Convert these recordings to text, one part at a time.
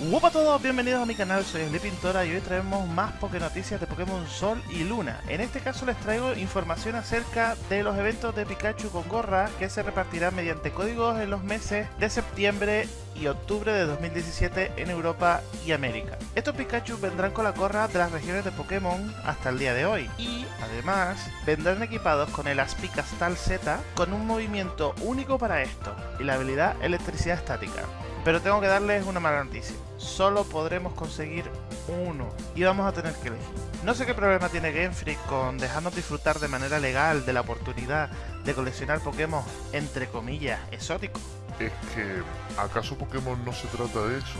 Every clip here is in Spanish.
Hola a todos, bienvenidos a mi canal, soy Sleepintora y hoy traemos más Poké Noticias de Pokémon Sol y Luna. En este caso les traigo información acerca de los eventos de Pikachu con gorra que se repartirán mediante códigos en los meses de septiembre y octubre de 2017 en Europa y América. Estos Pikachu vendrán con la gorra de las regiones de Pokémon hasta el día de hoy y además vendrán equipados con el Aspicastal Z con un movimiento único para esto y la habilidad electricidad estática. Pero tengo que darles una mala noticia. Solo podremos conseguir uno. Y vamos a tener que elegir. No sé qué problema tiene Game Freak con dejarnos disfrutar de manera legal de la oportunidad de coleccionar Pokémon, entre comillas, exóticos. Es que, ¿acaso Pokémon no se trata de eso?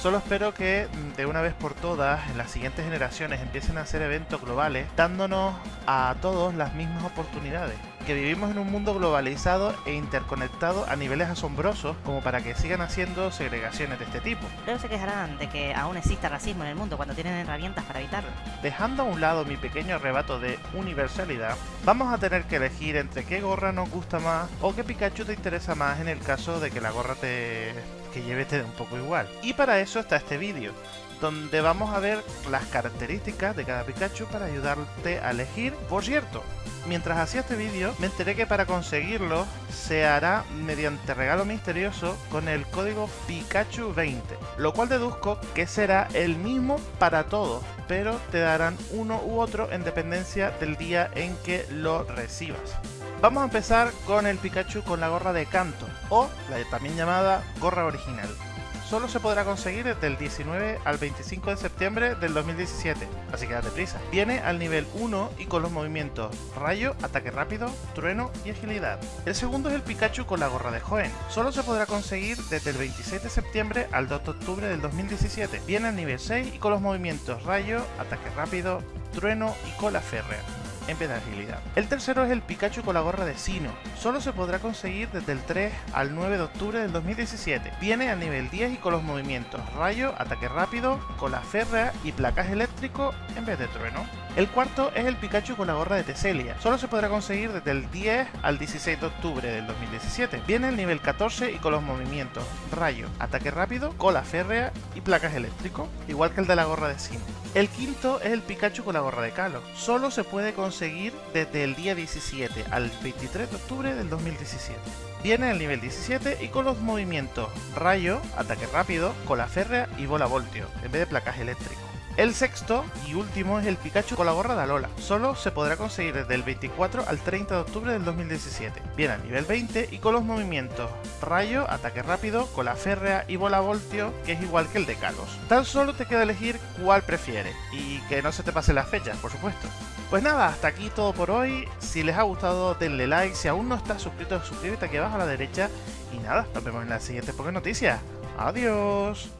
Solo espero que mm, de una vez por todas, en las siguientes generaciones, empiecen a hacer eventos globales, dándonos a todos las mismas oportunidades. Que vivimos en un mundo globalizado e interconectado a niveles asombrosos como para que sigan haciendo segregaciones de este tipo. Luego se quejarán de que aún exista racismo en el mundo cuando tienen herramientas para evitarlo. Dejando a un lado mi pequeño arrebato de universalidad, vamos a tener que elegir entre qué gorra nos gusta más o qué Pikachu te interesa más en el caso de que la gorra te que lleve te dé un poco igual. Y para eso está este vídeo, donde vamos a ver las características de cada Pikachu para ayudarte a elegir. Por cierto, mientras hacía este vídeo, me enteré que para conseguirlo se hará mediante regalo misterioso con el código Pikachu20, lo cual deduzco que será el mismo para todos, pero te darán uno u otro en dependencia del día en que lo recibas. Vamos a empezar con el Pikachu con la gorra de canto, o la también llamada gorra original. Solo se podrá conseguir desde el 19 al 25 de septiembre del 2017, así que date prisa. Viene al nivel 1 y con los movimientos rayo, ataque rápido, trueno y agilidad. El segundo es el Pikachu con la gorra de Joen. Solo se podrá conseguir desde el 26 de septiembre al 2 de octubre del 2017. Viene al nivel 6 y con los movimientos rayo, ataque rápido, trueno y cola férrea en vez de agilidad. El tercero es el Pikachu con la gorra de Sino. Solo se podrá conseguir desde el 3 al 9 de octubre del 2017. Viene al nivel 10 y con los movimientos rayo, ataque rápido, cola férrea y placaje eléctrico en vez de trueno. El cuarto es el Pikachu con la gorra de Teselia. Solo se podrá conseguir desde el 10 al 16 de octubre del 2017. Viene al nivel 14 y con los movimientos rayo, ataque rápido, cola férrea y placas eléctrico, igual que el de la gorra de Sino. El quinto es el Pikachu con la gorra de Calo. Solo se puede conseguir desde el día 17 al 23 de octubre del 2017. Viene al nivel 17 y con los movimientos rayo, ataque rápido, cola férrea y bola voltio, en vez de placaje eléctrico. El sexto y último es el Pikachu con la gorra de Alola. Solo se podrá conseguir desde el 24 al 30 de octubre del 2017. Viene al nivel 20 y con los movimientos Rayo, Ataque Rápido, Cola Férrea y Bola Voltio, que es igual que el de Kalos. Tan solo te queda elegir cuál prefieres y que no se te pase las fechas, por supuesto. Pues nada, hasta aquí todo por hoy. Si les ha gustado, denle like. Si aún no estás suscrito, suscríbete aquí abajo a la derecha. Y nada, nos vemos en la siguiente Poké Noticias. Adiós.